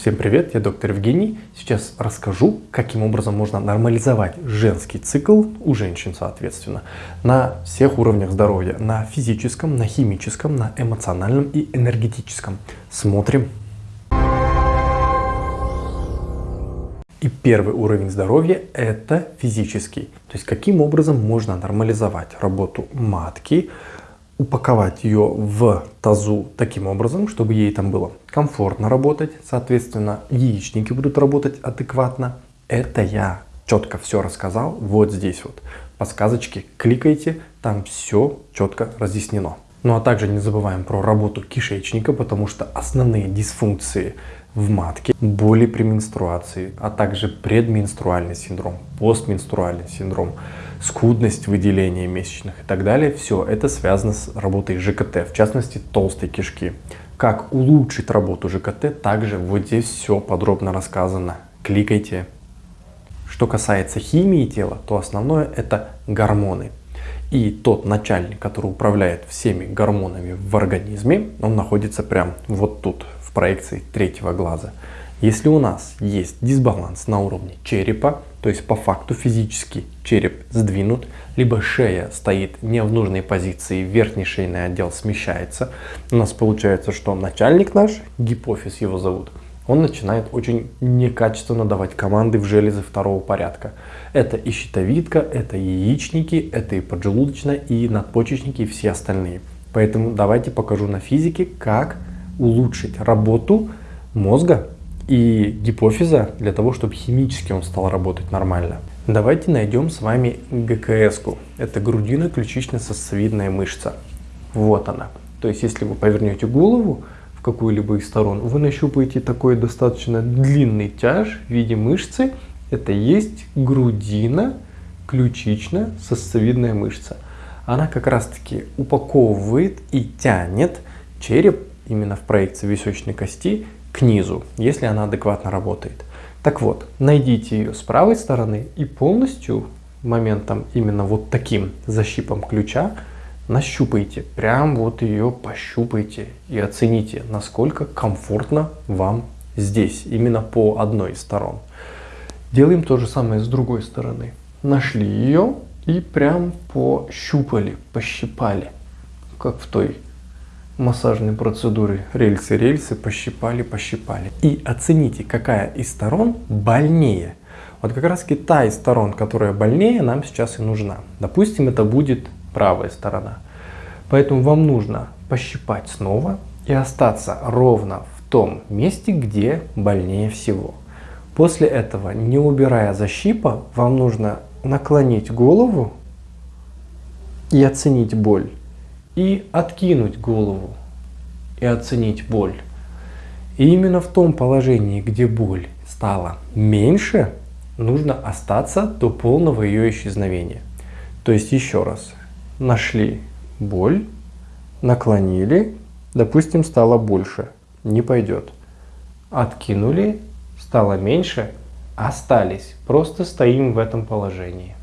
Всем привет, я доктор Евгений. Сейчас расскажу, каким образом можно нормализовать женский цикл у женщин, соответственно, на всех уровнях здоровья. На физическом, на химическом, на эмоциональном и энергетическом. Смотрим. И первый уровень здоровья – это физический. То есть, каким образом можно нормализовать работу матки, упаковать ее в тазу таким образом, чтобы ей там было комфортно работать, соответственно, яичники будут работать адекватно. Это я четко все рассказал вот здесь вот. Подсказочки кликайте, там все четко разъяснено. Ну а также не забываем про работу кишечника, потому что основные дисфункции в матке, боли при менструации, а также предменструальный синдром, постменструальный синдром, скудность выделения месячных и так далее, все это связано с работой ЖКТ, в частности толстой кишки. Как улучшить работу ЖКТ, также вот здесь все подробно рассказано. Кликайте. Что касается химии тела, то основное это гормоны. И тот начальник, который управляет всеми гормонами в организме, он находится прям вот тут, в проекции третьего глаза. Если у нас есть дисбаланс на уровне черепа, то есть по факту физически череп сдвинут, либо шея стоит не в нужной позиции, верхний шейный отдел смещается, у нас получается, что начальник наш, гипофиз его зовут, он начинает очень некачественно давать команды в железы второго порядка. Это и щитовидка, это и яичники, это и поджелудочная, и надпочечники, и все остальные. Поэтому давайте покажу на физике, как улучшить работу мозга и гипофиза для того, чтобы химически он стал работать нормально. Давайте найдем с вами ГКС. -ку. Это грудино-ключично-сосцевидная мышца. Вот она. То есть, если вы повернете голову в какую-либо из сторон, вы нащупаете такой достаточно длинный тяж в виде мышцы. Это есть грудина ключично-сосцевидная мышца. Она как раз таки упаковывает и тянет череп именно в проекции височной кости к низу, если она адекватно работает. Так вот, найдите ее с правой стороны и полностью моментом именно вот таким защипом ключа нащупайте, прям вот ее пощупайте и оцените, насколько комфортно вам здесь, именно по одной из сторон. Делаем то же самое с другой стороны. Нашли ее и прям пощупали, пощипали, как в той массажной процедуры рельсы-рельсы пощипали, пощипали. И оцените, какая из сторон больнее. Вот как раз та из сторон, которая больнее, нам сейчас и нужна. Допустим, это будет правая сторона. Поэтому вам нужно пощипать снова и остаться ровно в том месте, где больнее всего. После этого, не убирая защипа, вам нужно наклонить голову и оценить боль и откинуть голову и оценить боль. И именно в том положении, где боль стала меньше, нужно остаться до полного ее исчезновения. То есть еще раз, нашли боль, наклонили, допустим, стало больше, не пойдет. Откинули, стало меньше, остались, просто стоим в этом положении.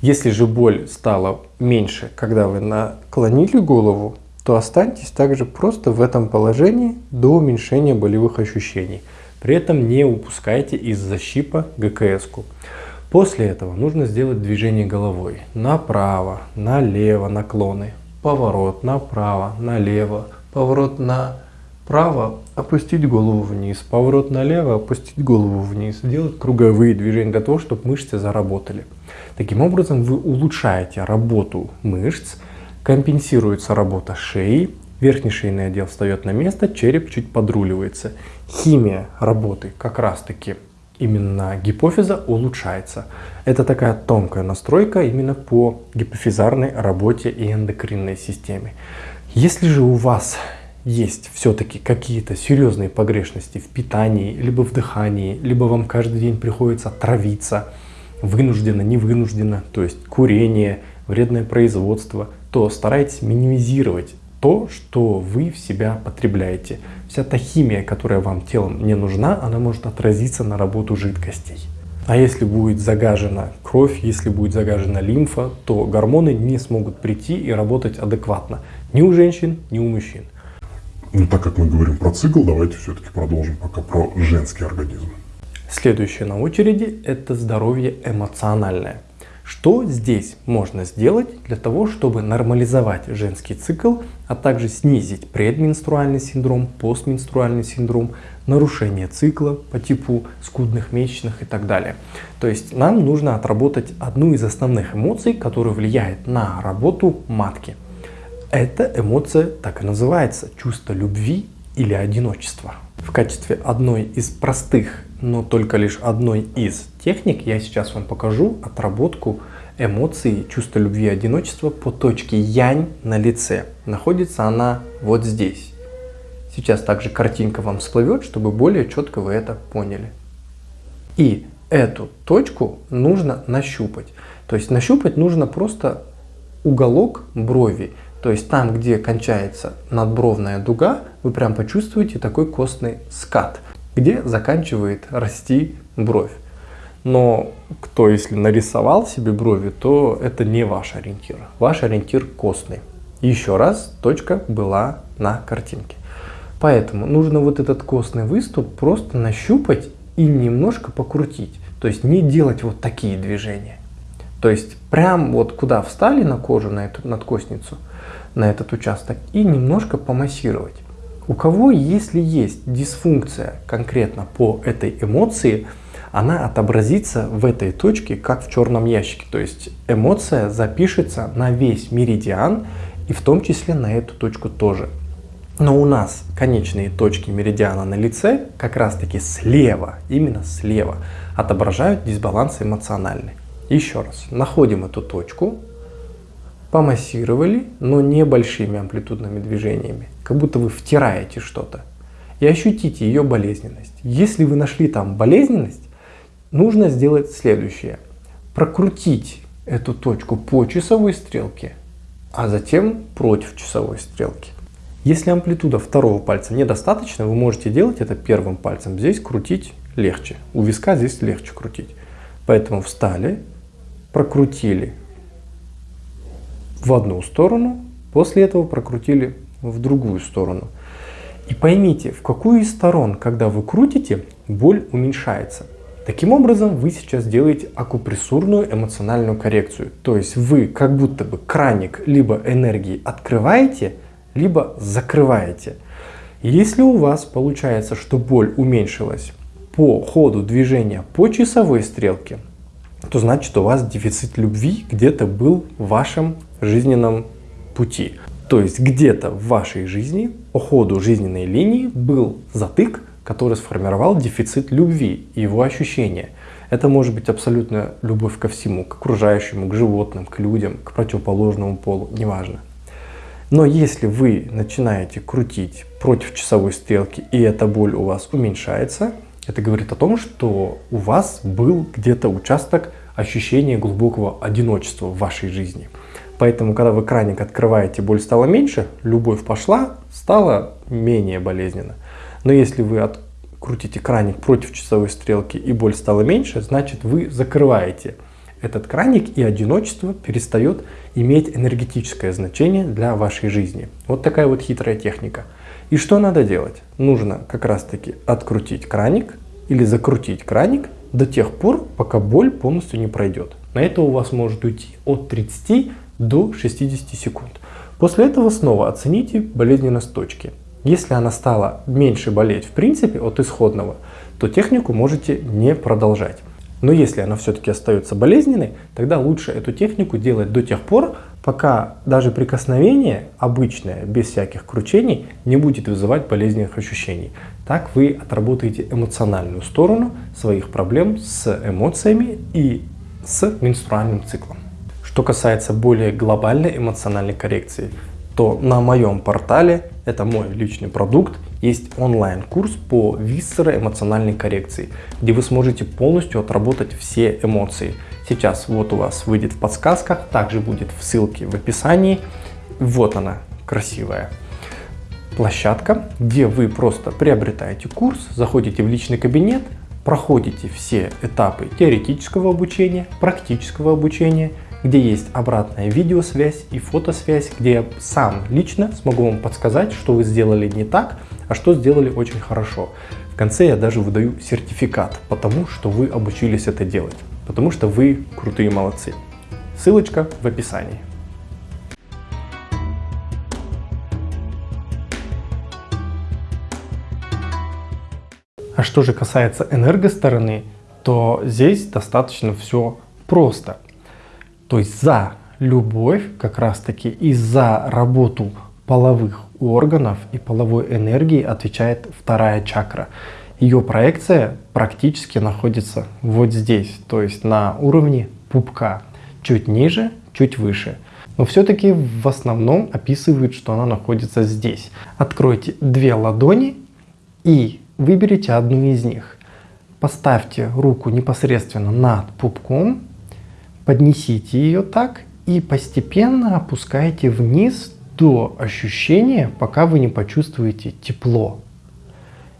Если же боль стала меньше, когда вы наклонили голову, то останьтесь также просто в этом положении до уменьшения болевых ощущений. При этом не упускайте из защипа ГКС. -ку. После этого нужно сделать движение головой направо, налево наклоны, поворот направо, налево, поворот направо, опустить голову вниз, поворот налево, опустить голову вниз, делать круговые движения для того, чтобы мышцы заработали. Таким образом вы улучшаете работу мышц, компенсируется работа шеи, верхний шейный отдел встает на место, череп чуть подруливается. Химия работы как раз таки именно гипофиза улучшается. Это такая тонкая настройка именно по гипофизарной работе и эндокринной системе. Если же у вас есть все-таки какие-то серьезные погрешности в питании, либо в дыхании, либо вам каждый день приходится травиться, вынужденно, не вынужденно, то есть курение, вредное производство, то старайтесь минимизировать то, что вы в себя потребляете. Вся та химия, которая вам телом не нужна, она может отразиться на работу жидкостей. А если будет загажена кровь, если будет загажена лимфа, то гормоны не смогут прийти и работать адекватно ни у женщин, ни у мужчин. Но так как мы говорим про цикл, давайте все-таки продолжим пока про женский организм. Следующее на очереди – это здоровье эмоциональное. Что здесь можно сделать для того, чтобы нормализовать женский цикл, а также снизить предменструальный синдром, постменструальный синдром, нарушение цикла по типу скудных месячных и так далее. То есть нам нужно отработать одну из основных эмоций, которая влияет на работу матки. Эта эмоция так и называется – чувство любви или одиночества. В качестве одной из простых, но только лишь одной из техник я сейчас вам покажу отработку эмоций, чувства любви и одиночества по точке Янь на лице. Находится она вот здесь. Сейчас также картинка вам всплывет, чтобы более четко вы это поняли. И эту точку нужно нащупать. То есть нащупать нужно просто уголок брови. То есть там, где кончается надбровная дуга, вы прям почувствуете такой костный скат, где заканчивает расти бровь. Но кто если нарисовал себе брови, то это не ваш ориентир. Ваш ориентир костный. Еще раз, точка была на картинке. Поэтому нужно вот этот костный выступ просто нащупать и немножко покрутить. То есть не делать вот такие движения. То есть прям вот куда встали на кожу, на эту надкостницу, на этот участок и немножко помассировать. У кого, если есть дисфункция конкретно по этой эмоции, она отобразится в этой точке, как в черном ящике. То есть эмоция запишется на весь меридиан и в том числе на эту точку тоже. Но у нас конечные точки меридиана на лице как раз таки слева, именно слева, отображают дисбаланс эмоциональный. Еще раз, находим эту точку, помассировали, но небольшими амплитудными движениями, как будто вы втираете что-то. И ощутите ее болезненность. Если вы нашли там болезненность, нужно сделать следующее. Прокрутить эту точку по часовой стрелке, а затем против часовой стрелки. Если амплитуда второго пальца недостаточно, вы можете делать это первым пальцем. Здесь крутить легче. У виска здесь легче крутить. Поэтому встали, прокрутили в одну сторону, после этого прокрутили в другую сторону. И поймите, в какую из сторон, когда вы крутите, боль уменьшается. Таким образом, вы сейчас делаете акупрессурную эмоциональную коррекцию. То есть вы как будто бы краник либо энергии открываете, либо закрываете. Если у вас получается, что боль уменьшилась по ходу движения по часовой стрелке, то значит у вас дефицит любви где-то был в вашем жизненном пути. То есть где-то в вашей жизни по ходу жизненной линии был затык, который сформировал дефицит любви и его ощущения. Это может быть абсолютно любовь ко всему, к окружающему, к животным, к людям, к противоположному полу, неважно. Но если вы начинаете крутить против часовой стрелки и эта боль у вас уменьшается, это говорит о том, что у вас был где-то участок ощущения глубокого одиночества в вашей жизни. Поэтому, когда вы краник открываете, боль стала меньше, любовь пошла, стало менее болезненно. Но если вы открутите краник против часовой стрелки и боль стала меньше, значит вы закрываете этот краник и одиночество перестает иметь энергетическое значение для вашей жизни. Вот такая вот хитрая техника. И что надо делать? Нужно как раз таки открутить краник или закрутить краник до тех пор, пока боль полностью не пройдет. На это у вас может уйти от 30 до 60 секунд. После этого снова оцените болезненность точки. Если она стала меньше болеть в принципе от исходного, то технику можете не продолжать. Но если она все-таки остается болезненной, тогда лучше эту технику делать до тех пор, пока даже прикосновение обычное, без всяких кручений, не будет вызывать болезненных ощущений. Так вы отработаете эмоциональную сторону своих проблем с эмоциями и с менструальным циклом. Что касается более глобальной эмоциональной коррекции, то на моем портале, это мой личный продукт, есть онлайн-курс по висцероэмоциональной коррекции, где вы сможете полностью отработать все эмоции. Сейчас вот у вас выйдет в подсказках, также будет в ссылке в описании. Вот она, красивая площадка, где вы просто приобретаете курс, заходите в личный кабинет, проходите все этапы теоретического обучения, практического обучения где есть обратная видеосвязь и фотосвязь, где я сам лично смогу вам подсказать, что вы сделали не так, а что сделали очень хорошо. В конце я даже выдаю сертификат, потому что вы обучились это делать, потому что вы крутые молодцы. Ссылочка в описании. А что же касается энергостороны, то здесь достаточно все просто. То есть за любовь как раз таки и за работу половых органов и половой энергии отвечает вторая чакра. Ее проекция практически находится вот здесь, то есть на уровне пупка, чуть ниже, чуть выше. Но все-таки в основном описывают, что она находится здесь. Откройте две ладони и выберите одну из них. Поставьте руку непосредственно над пупком, поднесите ее так и постепенно опускайте вниз до ощущения, пока вы не почувствуете тепло.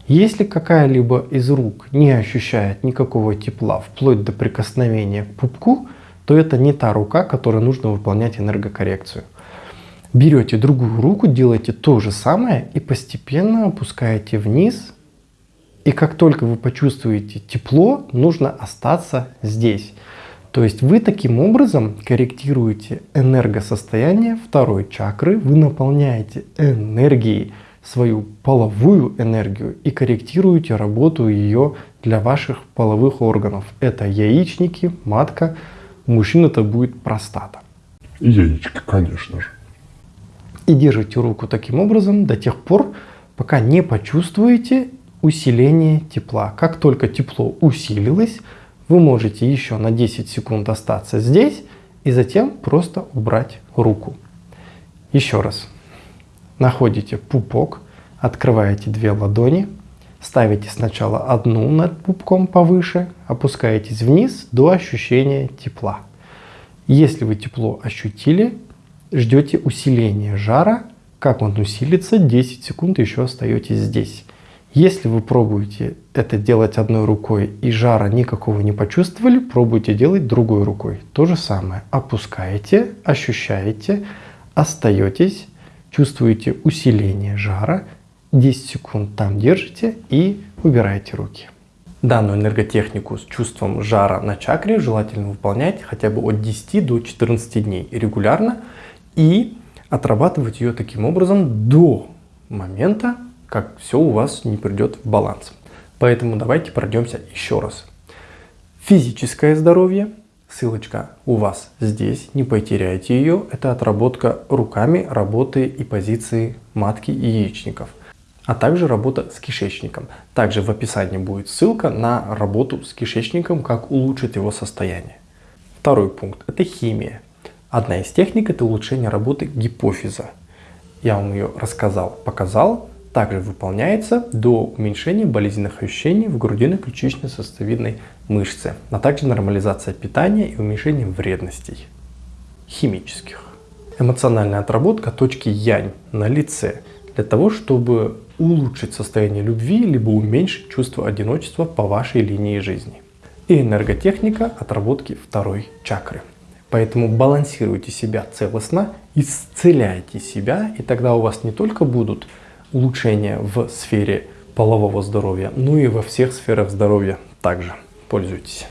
Если какая-либо из рук не ощущает никакого тепла вплоть до прикосновения к пупку, то это не та рука, которой нужно выполнять энергокоррекцию. Берете другую руку, делаете то же самое и постепенно опускаете вниз. И как только вы почувствуете тепло, нужно остаться здесь. То есть вы таким образом корректируете энергосостояние второй чакры, вы наполняете энергией свою половую энергию и корректируете работу ее для ваших половых органов. Это яичники, матка, у мужчин это будет простата. И яички, конечно же. И держите руку таким образом до тех пор, пока не почувствуете усиление тепла. Как только тепло усилилось, вы можете еще на 10 секунд остаться здесь и затем просто убрать руку. Еще раз. Находите пупок, открываете две ладони, ставите сначала одну над пупком повыше, опускаетесь вниз до ощущения тепла. Если вы тепло ощутили, ждете усиления жара. Как он усилится, 10 секунд еще остаетесь здесь. Если вы пробуете это делать одной рукой и жара никакого не почувствовали, пробуйте делать другой рукой. То же самое. Опускаете, ощущаете, остаетесь, чувствуете усиление жара, 10 секунд там держите и убираете руки. Данную энерготехнику с чувством жара на чакре желательно выполнять хотя бы от 10 до 14 дней регулярно и отрабатывать ее таким образом до момента, как все у вас не придет в баланс. Поэтому давайте пройдемся еще раз. Физическое здоровье. Ссылочка у вас здесь, не потеряйте ее. Это отработка руками работы и позиции матки и яичников. А также работа с кишечником. Также в описании будет ссылка на работу с кишечником, как улучшить его состояние. Второй пункт – это химия. Одна из техник – это улучшение работы гипофиза. Я вам ее рассказал, показал также выполняется до уменьшения болезненных ощущений в грудино-ключично-сосцевидной мышце, а также нормализация питания и уменьшение вредностей химических. Эмоциональная отработка точки янь на лице для того, чтобы улучшить состояние любви либо уменьшить чувство одиночества по вашей линии жизни. И энерготехника отработки второй чакры. Поэтому балансируйте себя целостно, исцеляйте себя, и тогда у вас не только будут улучшения в сфере полового здоровья, ну и во всех сферах здоровья также. Пользуйтесь.